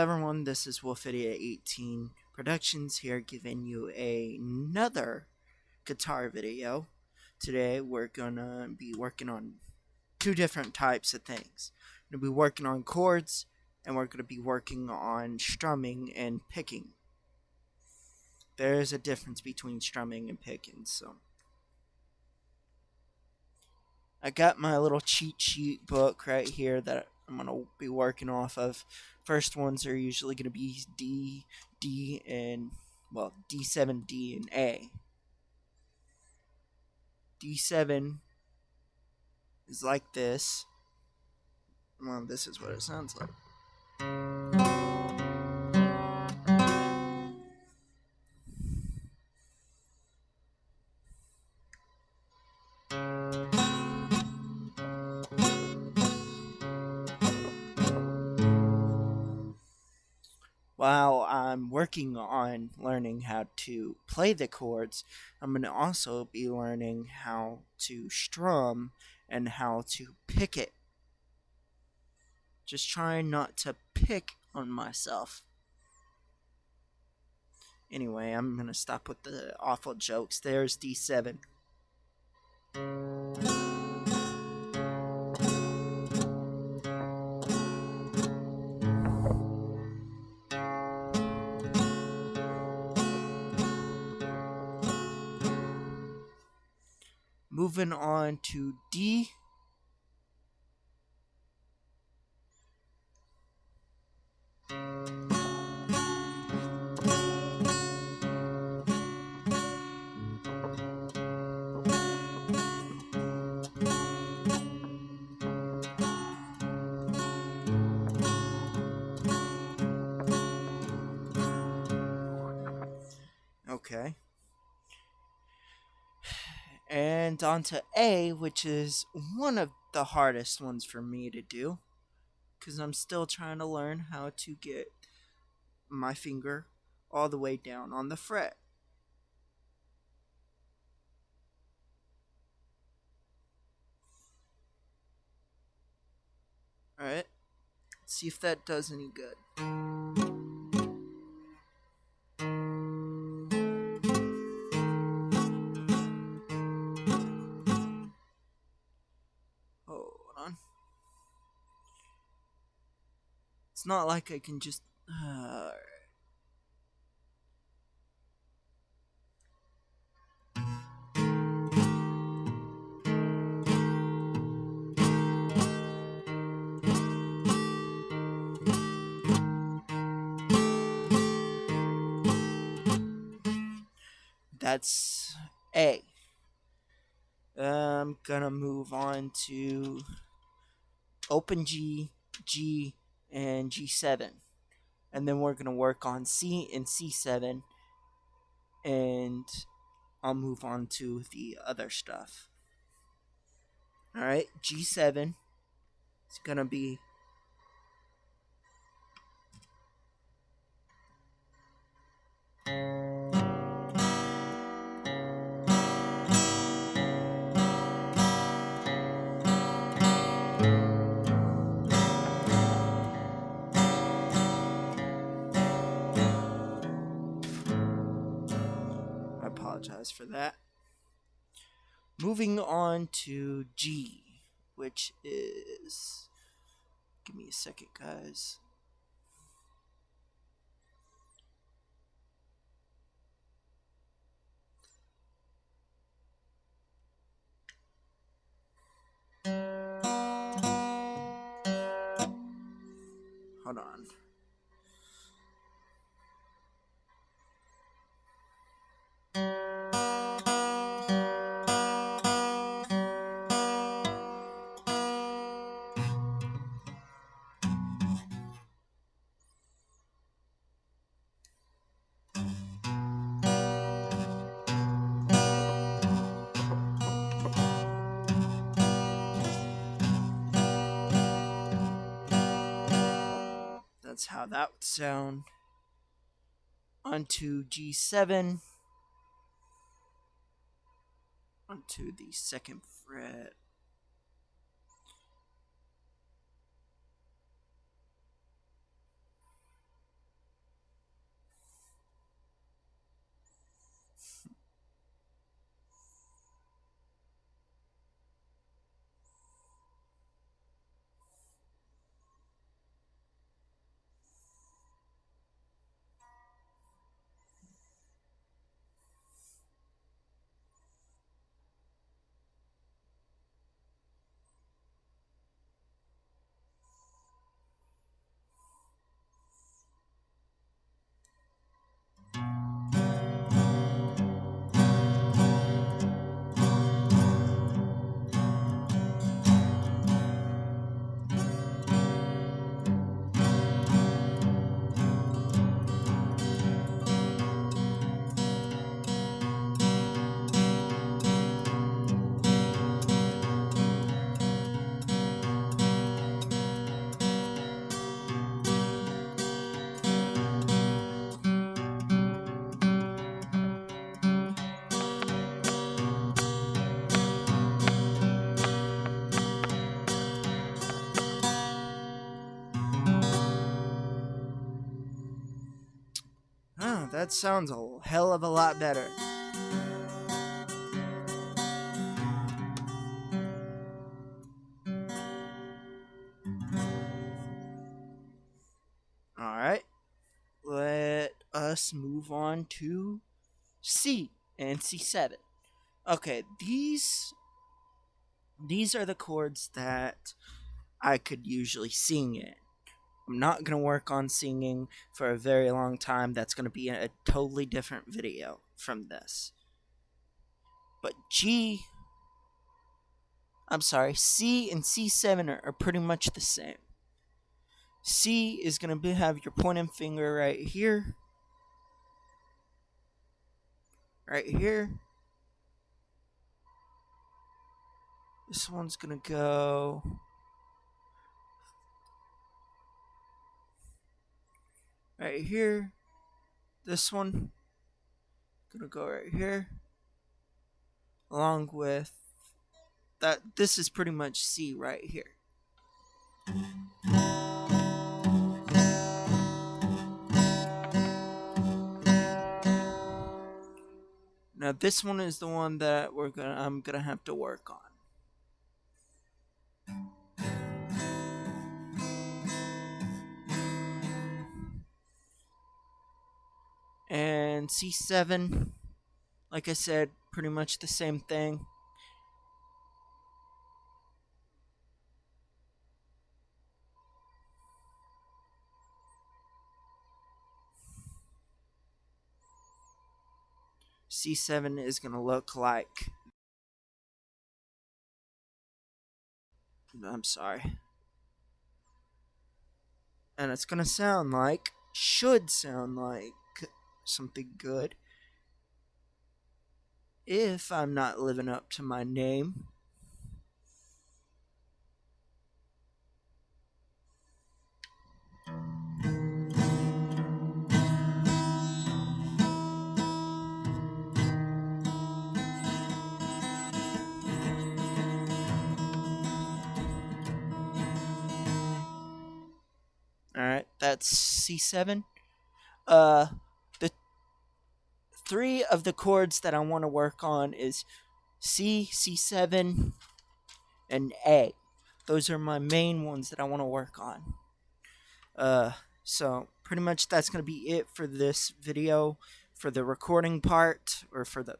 everyone, this is Wolf Idiot 18 Productions here giving you another guitar video. Today we're gonna be working on two different types of things. We're gonna be working on chords and we're gonna be working on strumming and picking. There is a difference between strumming and picking, so I got my little cheat sheet book right here that I'm gonna be working off of. First ones are usually gonna be D, D, and well D7, D, and A. D7 is like this. Well, this is what it sounds like. While I'm working on learning how to play the chords, I'm going to also be learning how to strum and how to pick it. Just trying not to pick on myself. Anyway, I'm going to stop with the awful jokes. There's D7. Moving on to D. Okay on to A, which is one of the hardest ones for me to do because I'm still trying to learn how to get my finger all the way down on the fret. Alright, see if that does any good. It's not like I can just. Uh, That's A. I'm gonna move on to open G, G, and G7. And then we're going to work on C and C7. And I'll move on to the other stuff. Alright, G7 is going to be apologize for that. Moving on to G, which is. Give me a second, guys. Hold on. How that would sound. Onto G7. Onto the second fret. That sounds a hell of a lot better. Alright, let us move on to C and C7. Okay, these these are the chords that I could usually sing in. I'm not going to work on singing for a very long time. That's going to be a totally different video from this. But G, I'm sorry, C and C7 are, are pretty much the same. C is going to be, have your pointing finger right here. Right here. This one's going to go right here. This one gonna go right here. Along with that this is pretty much C right here. Now this one is the one that we're gonna I'm gonna have to work on. And C7, like I said, pretty much the same thing. C7 is going to look like. I'm sorry. And it's going to sound like, should sound like something good. If I'm not living up to my name. Alright, that's C7. Uh, three of the chords that I want to work on is C, C7, and A. Those are my main ones that I want to work on. Uh, so pretty much that's going to be it for this video. For the recording part, or for the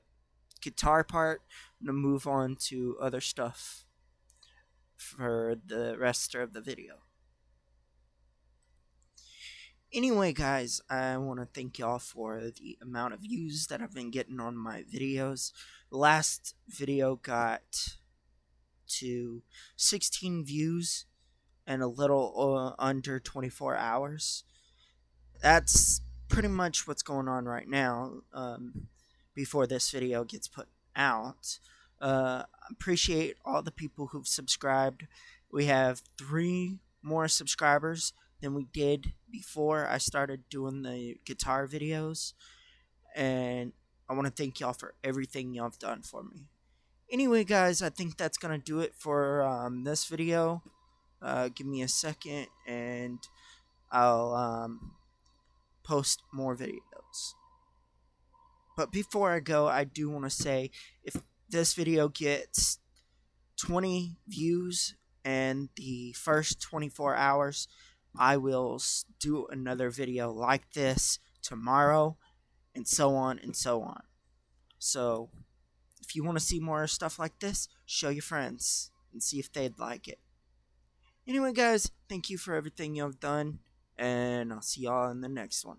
guitar part, I'm going to move on to other stuff for the rest of the video. Anyway, guys, I want to thank y'all for the amount of views that I've been getting on my videos. Last video got to 16 views and a little uh, under 24 hours. That's pretty much what's going on right now um, before this video gets put out. Uh, appreciate all the people who've subscribed. We have three more subscribers than we did before I started doing the guitar videos. And I want to thank y'all for everything y'all have done for me. Anyway, guys, I think that's going to do it for um, this video. Uh, give me a second and I'll um, post more videos. But before I go, I do want to say if this video gets 20 views and the first 24 hours, I will do another video like this tomorrow, and so on and so on. So, if you want to see more stuff like this, show your friends and see if they'd like it. Anyway, guys, thank you for everything you've done, and I'll see y'all in the next one.